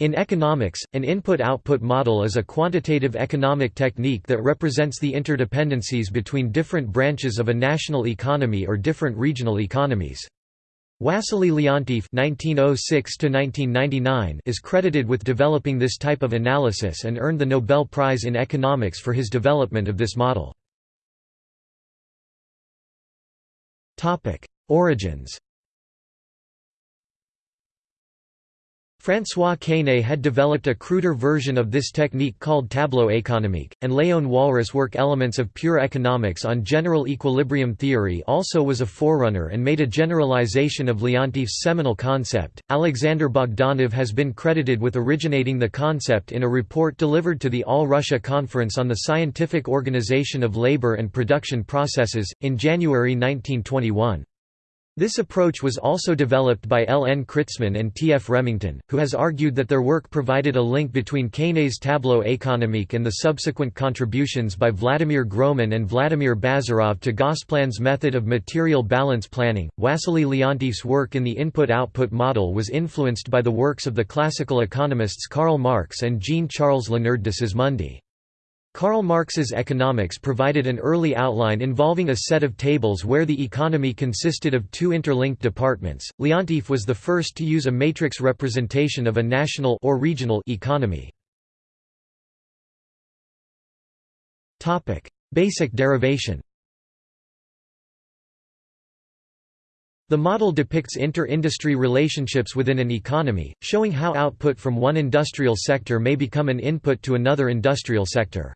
In economics, an input-output model is a quantitative economic technique that represents the interdependencies between different branches of a national economy or different regional economies. Wassily Leontief (1906–1999) is credited with developing this type of analysis and earned the Nobel Prize in Economics for his development of this model. Topic: Origins. François Quesnay had developed a cruder version of this technique called tableau économique, and Léon Walras' work Elements of Pure Economics on General Equilibrium Theory also was a forerunner and made a generalization of Leontief's seminal concept. Alexander Bogdanov has been credited with originating the concept in a report delivered to the All Russia Conference on the Scientific Organization of Labor and Production Processes, in January 1921. This approach was also developed by L. N. Kritsman and T. F. Remington, who has argued that their work provided a link between Quesnay's tableau économique and the subsequent contributions by Vladimir Groman and Vladimir Bazarov to Gosplan's method of material balance planning. Wassily Leontief's work in the input-output model was influenced by the works of the classical economists Karl Marx and Jean-Charles Léonard de Sismondi. Karl Marx's economics provided an early outline involving a set of tables where the economy consisted of two interlinked departments. Leontief was the first to use a matrix representation of a national or regional economy. Topic: Basic derivation. The model depicts inter-industry relationships within an economy, showing how output from one industrial sector may become an input to another industrial sector.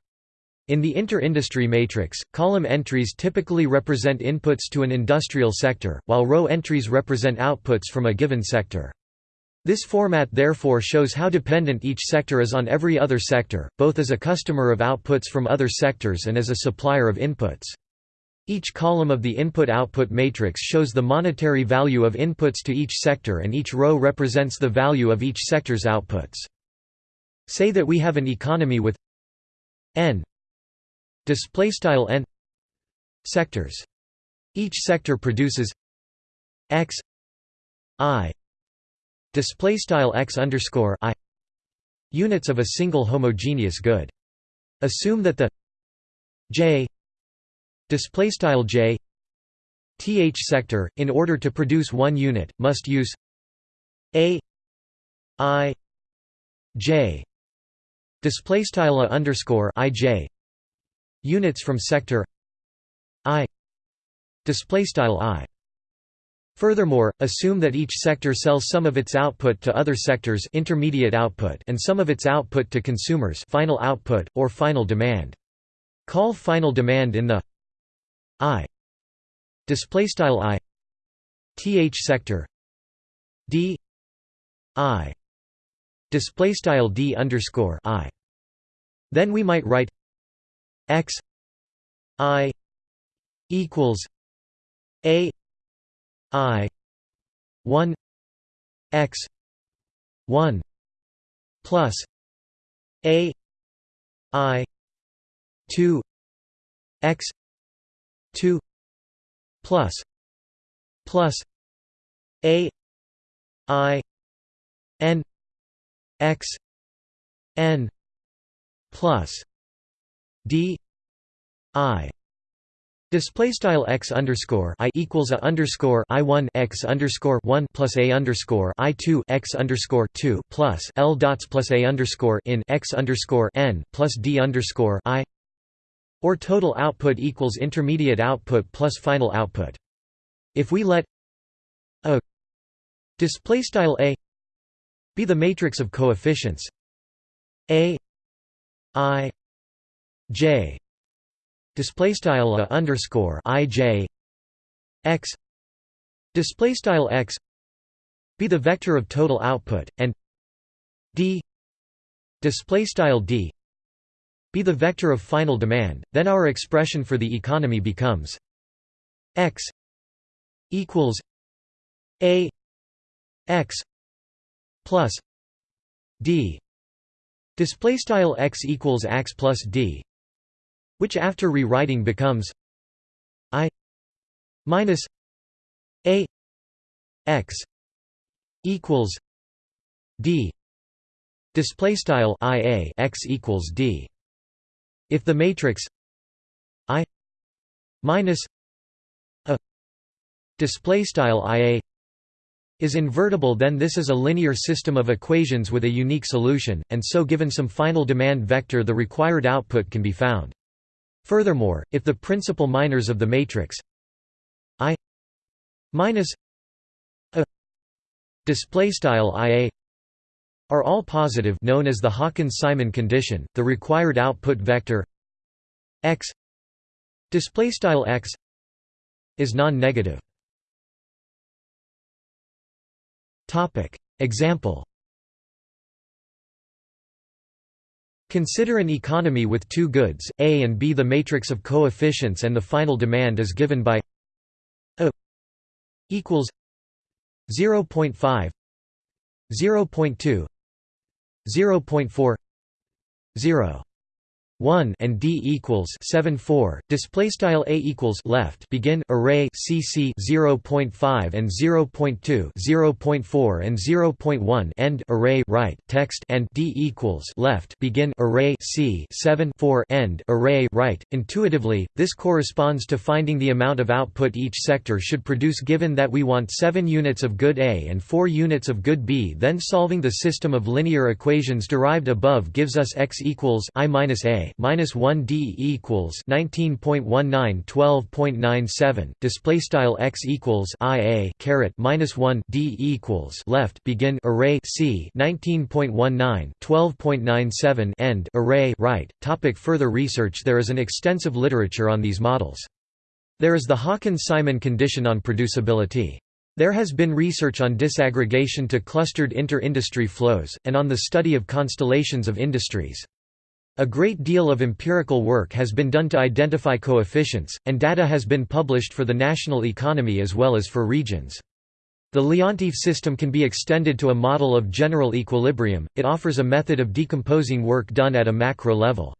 In the inter-industry matrix, column entries typically represent inputs to an industrial sector, while row entries represent outputs from a given sector. This format therefore shows how dependent each sector is on every other sector, both as a customer of outputs from other sectors and as a supplier of inputs. Each column of the input-output matrix shows the monetary value of inputs to each sector and each row represents the value of each sector's outputs. Say that we have an economy with n display style n sectors. Each sector produces x i display style x underscore i units of a single homogeneous good. Assume that the j display style j th sector in order to produce one unit must use a i j display style underscore i j units from sector i display style i Furthermore, assume that each sector sells some of its output to other sectors intermediate output and some of its output to consumers final output, or final demand. Call final demand in the I displaystyle I th sector d I displaystyle d underscore I. Then we might write x i equals a i 1 x 1 plus a i 2 x 2 plus plus a i n x n plus d i Display style x underscore i equals a underscore i one x underscore one plus a underscore i two x underscore two plus l dots plus a underscore in x underscore n plus d underscore i, or total output equals intermediate output plus final output. If we let a display style a be the matrix of coefficients a i J. Display style a underscore I J. X. Display style X. Be the vector of total output and D. Display style D. Be the vector of final demand then our expression for the economy becomes X equals A X plus D. Display style X equals X plus D which after rewriting becomes i minus a x equals d display style ia x equals d if the matrix i minus a display style ia is invertible then this is a linear system of equations with a unique solution, and so given some final demand vector the required output can be found. Furthermore, if the principal minors of the matrix I minus a display style ia are all positive known as the Hawkins-Simon condition, the required output vector x display style x is non-negative. Topic example Consider an economy with two goods, A and B. The matrix of coefficients and the final demand is given by A equals 0.5 0.2 0.4 0 1 and d equals 7 4 display style a equals left. Begin array cc 0.5 and 0.2 0.4 and 0.1 end array. Right. Text and d equals left. Begin array c 7 4 end array. Right. Intuitively this corresponds to finding the amount of output each sector should produce given that we want 7 units of good a and 4 units of good b. Then solving the system of linear equations derived above gives us x equals i minus a minus 1 d equals 19.19 12.97 display style x equals i a caret minus 1 d equals left begin array c 19.19 12.97 end array right. Topic further research there is an extensive literature on these models. There is the Hawkins-Simon condition on producibility. There has been research on disaggregation to clustered inter-industry flows, and on the study of constellations of industries. A great deal of empirical work has been done to identify coefficients, and data has been published for the national economy as well as for regions. The Leontief system can be extended to a model of general equilibrium, it offers a method of decomposing work done at a macro level.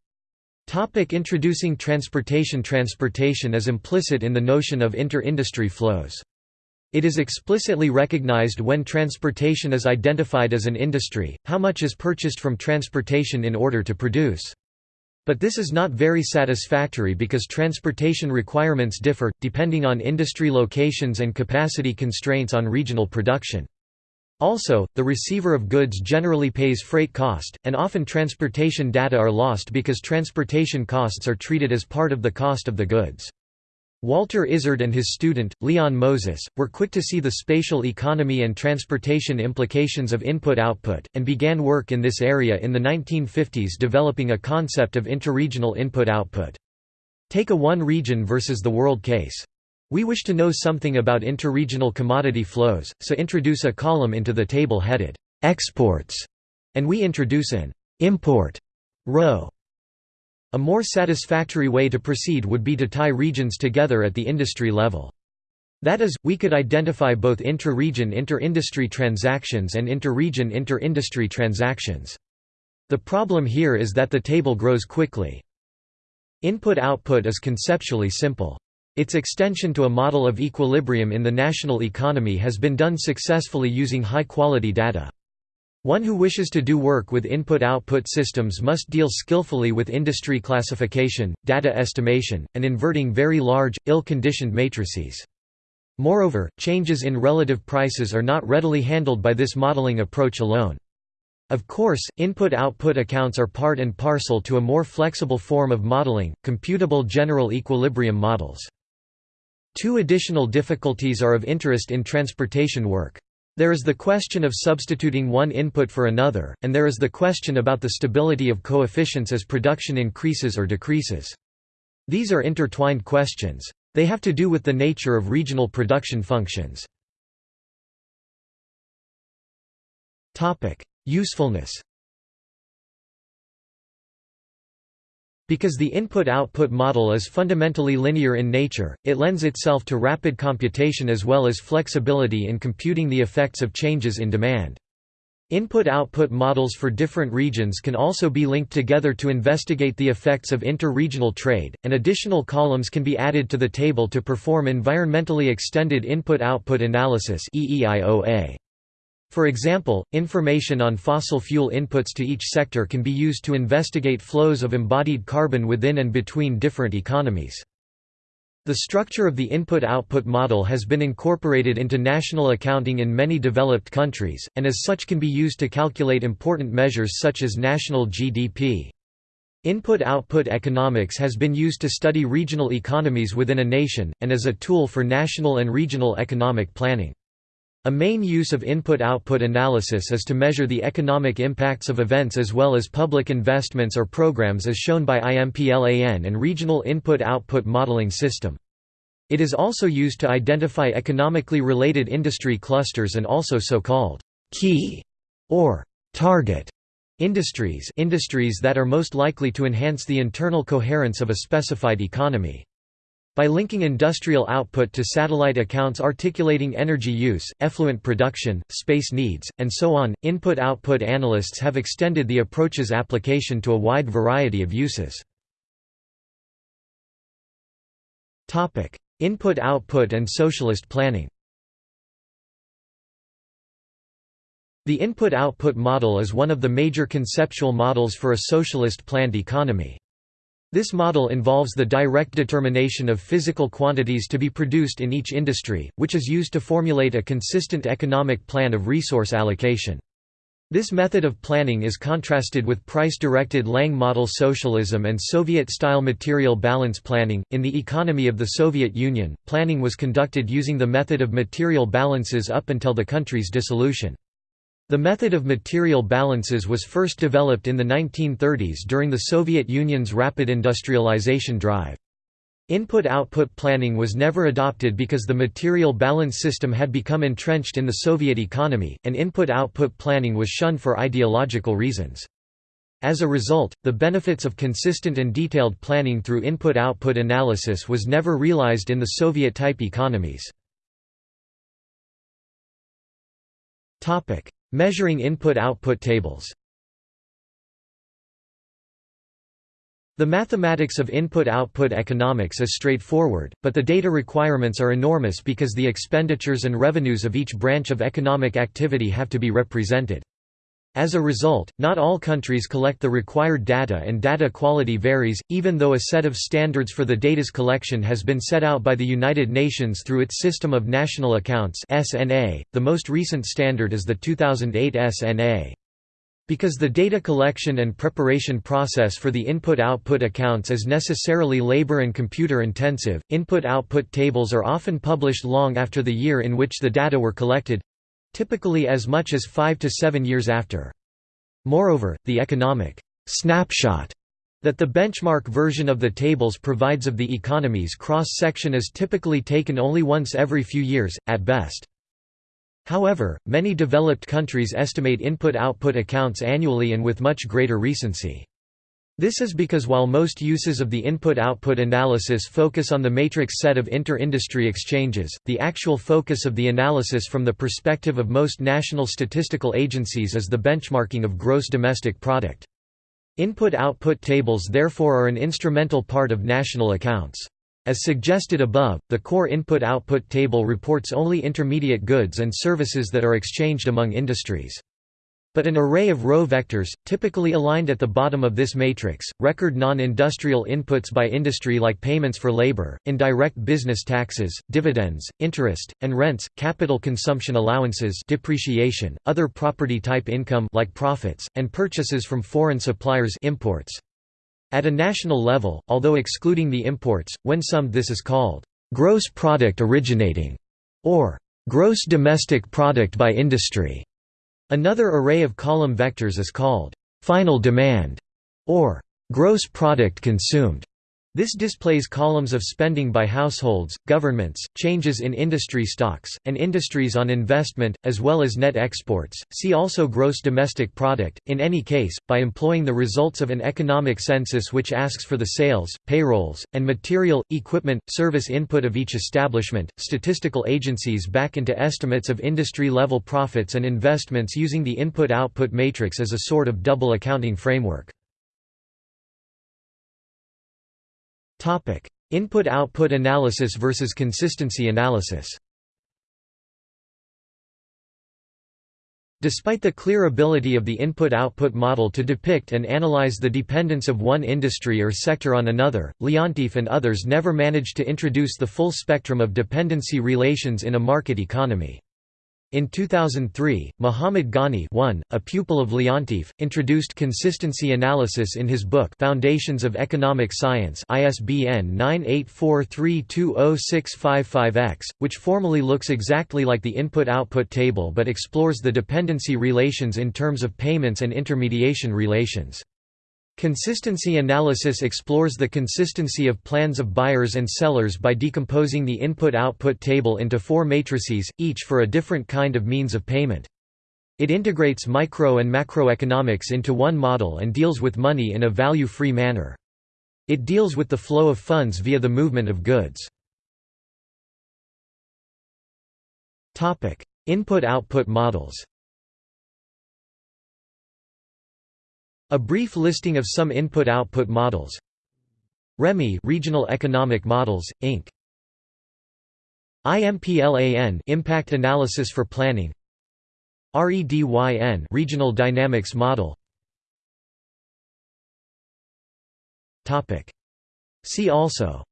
Topic introducing transportation Transportation is implicit in the notion of inter-industry flows. It is explicitly recognized when transportation is identified as an industry, how much is purchased from transportation in order to produce. But this is not very satisfactory because transportation requirements differ, depending on industry locations and capacity constraints on regional production. Also, the receiver of goods generally pays freight cost, and often transportation data are lost because transportation costs are treated as part of the cost of the goods. Walter Isard and his student, Leon Moses, were quick to see the spatial economy and transportation implications of input-output, and began work in this area in the 1950s developing a concept of interregional input-output. Take a one-region versus the world case. We wish to know something about interregional commodity flows, so introduce a column into the table headed, "'Exports' and we introduce an "'import' row. A more satisfactory way to proceed would be to tie regions together at the industry level. That is, we could identify both intra-region inter-industry transactions and inter-region inter-industry transactions. The problem here is that the table grows quickly. Input-output is conceptually simple. Its extension to a model of equilibrium in the national economy has been done successfully using high-quality data. One who wishes to do work with input-output systems must deal skillfully with industry classification, data estimation, and inverting very large, ill-conditioned matrices. Moreover, changes in relative prices are not readily handled by this modeling approach alone. Of course, input-output accounts are part and parcel to a more flexible form of modeling, computable general equilibrium models. Two additional difficulties are of interest in transportation work. There is the question of substituting one input for another, and there is the question about the stability of coefficients as production increases or decreases. These are intertwined questions. They have to do with the nature of regional production functions. Usefulness Because the input-output model is fundamentally linear in nature, it lends itself to rapid computation as well as flexibility in computing the effects of changes in demand. Input-output models for different regions can also be linked together to investigate the effects of inter-regional trade, and additional columns can be added to the table to perform environmentally extended input-output analysis For example, information on fossil fuel inputs to each sector can be used to investigate flows of embodied carbon within and between different economies. The structure of the input-output model has been incorporated into national accounting in many developed countries, and as such can be used to calculate important measures such as national GDP. Input-output economics has been used to study regional economies within a nation, and as a tool for national and regional economic planning. A main use of input-output analysis is to measure the economic impacts of events as well as public investments or programs as shown by IMPLAN and Regional Input-Output Modeling System. It is also used to identify economically related industry clusters and also so-called key or target industries industries that are most likely to enhance the internal coherence of a specified economy. By linking industrial output to satellite accounts articulating energy use, effluent production, space needs, and so on, input-output analysts have extended the approach's application to a wide variety of uses. Input-output and socialist planning The input-output model is one of the major conceptual models for a socialist planned economy. This model involves the direct determination of physical quantities to be produced in each industry, which is used to formulate a consistent economic plan of resource allocation. This method of planning is contrasted with price-directed Lange model socialism and Soviet-style material balance planning. In the economy of the Soviet Union, planning was conducted using the method of material balances up until the country's dissolution. The method of material balances was first developed in the 1930s during the Soviet Union's rapid industrialization drive. Input-output planning was never adopted because the material balance system had become entrenched in the Soviet economy, and input-output planning was shunned for ideological reasons. As a result, the benefits of consistent and detailed planning through input-output analysis was never realized in the Soviet-type economies. Measuring input-output tables The mathematics of input-output economics is straightforward, but the data requirements are enormous because the expenditures and revenues of each branch of economic activity have to be represented. As a result, not all countries collect the required data and data quality varies, even though a set of standards for the data's collection has been set out by the United Nations through its System of National Accounts (SNA). The most recent standard is the 2008 SNA. Because the data collection and preparation process for the input-output accounts is necessarily labor and computer intensive, input-output tables are often published long after the year in which the data were collected, typically as much as five to seven years after. Moreover, the economic snapshot that the benchmark version of the tables provides of the economy's cross-section is typically taken only once every few years, at best. However, many developed countries estimate input-output accounts annually and with much greater recency. This is because while most uses of the input-output analysis focus on the matrix set of inter-industry exchanges, the actual focus of the analysis from the perspective of most national statistical agencies is the benchmarking of gross domestic product. Input-output tables therefore are an instrumental part of national accounts. As suggested above, the core input-output table reports only intermediate goods and services that are exchanged among industries. But an array of row vectors, typically aligned at the bottom of this matrix, record non-industrial inputs by industry like payments for labor, indirect business taxes, dividends, interest, and rents, capital consumption allowances depreciation, other property-type income like profits, and purchases from foreign suppliers imports. At a national level, although excluding the imports, when summed this is called gross product originating, or gross domestic product by industry. Another array of column vectors is called final demand or gross product consumed. This displays columns of spending by households, governments, changes in industry stocks, and industries on investment, as well as net exports. See also gross domestic product. In any case, by employing the results of an economic census which asks for the sales, payrolls, and material, equipment, service input of each establishment, statistical agencies back into estimates of industry level profits and investments using the input output matrix as a sort of double accounting framework. Input-output analysis versus consistency analysis Despite the clear ability of the input-output model to depict and analyze the dependence of one industry or sector on another, Leontief and others never managed to introduce the full spectrum of dependency relations in a market economy. In 2003, Muhammad Ghani one, a pupil of Leontief, introduced consistency analysis in his book Foundations of Economic Science ISBN 984320655X, which formally looks exactly like the input-output table but explores the dependency relations in terms of payments and intermediation relations. Consistency analysis explores the consistency of plans of buyers and sellers by decomposing the input-output table into four matrices, each for a different kind of means of payment. It integrates micro and macroeconomics into one model and deals with money in a value-free manner. It deals with the flow of funds via the movement of goods. Input-output models A brief listing of some input-output models. REMI Regional Economic Models, Inc. IMPLAN Impact Analysis for Planning. REDYN Regional Dynamics Model. Topic. See also.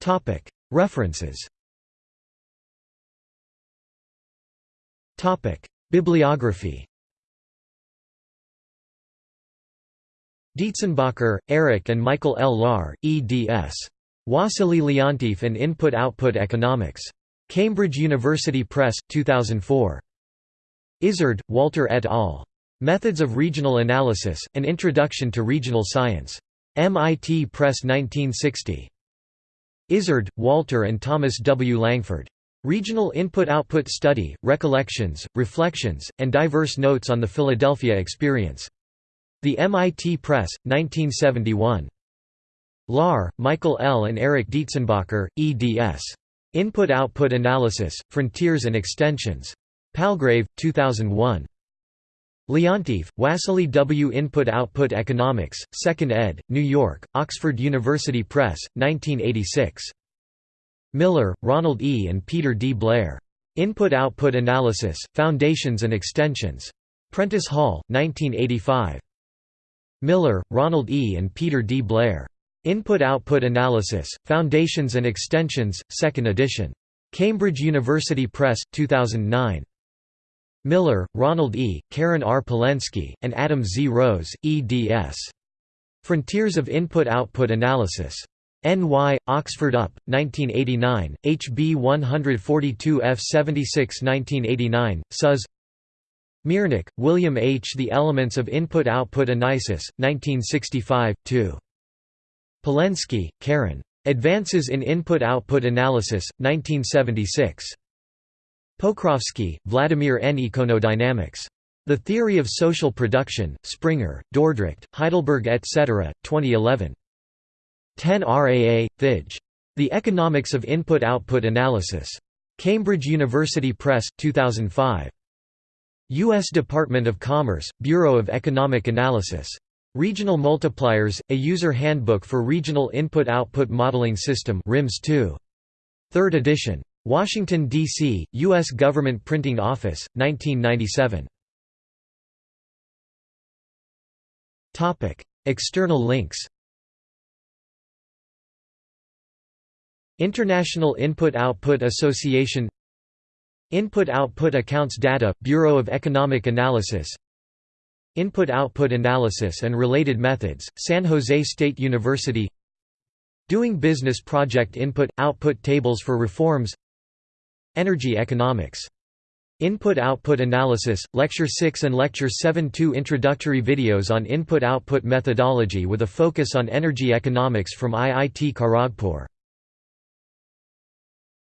Topic. References. Topic Bibliography Dietzenbacher, Eric and Michael L. Lahr, eds. Wassily Leontief and Input-Output Economics. Cambridge University Press, 2004. Isard, Walter et al. Methods of Regional Analysis, An Introduction to Regional Science. MIT Press 1960. Isard, Walter and Thomas W. Langford. Regional Input-Output Study, Recollections, Reflections, and Diverse Notes on the Philadelphia Experience. The MIT Press, 1971. Lahr, Michael L. and Eric Dietzenbacher, eds. Input-Output Analysis, Frontiers and Extensions. Palgrave, 2001. Leontief, Wassily W. Input-Output Economics, 2nd ed., New York, Oxford University Press, 1986. Miller, Ronald E. and Peter D. Blair. Input-Output Analysis, Foundations and Extensions. Prentice Hall, 1985. Miller, Ronald E. and Peter D. Blair. Input-Output Analysis, Foundations and Extensions, 2nd edition. Cambridge University Press, 2009. Miller, Ronald E., Karen R. Polenske, and Adam Z. Rose, eds. Frontiers of Input-Output Analysis. N.Y., Oxford UP, 1989, HB 142 F 76 1989, Suz Miernyk, William H. The Elements of Input-Output Analysis, 1965, 2. Polenske, Karen. Advances in Input-Output Analysis, 1976. Pokrovsky, Vladimir N. Econodynamics. The Theory of Social Production, Springer, Dordrecht, Heidelberg etc., 2011. 10 RAA, Thij. The Economics of Input-Output Analysis. Cambridge University Press, 2005. U.S. Department of Commerce, Bureau of Economic Analysis. Regional Multipliers, a User Handbook for Regional Input-Output Modeling System RIMS 2. 3rd edition. Washington, D.C., U.S. Government Printing Office, 1997. External links International Input-Output Association Input-Output Accounts Data, Bureau of Economic Analysis Input-Output Analysis and Related Methods, San Jose State University Doing Business Project Input-Output Tables for Reforms Energy Economics. Input-Output Analysis, Lecture 6 and Lecture 7 Two introductory videos on input-output methodology with a focus on energy economics from IIT Kharagpur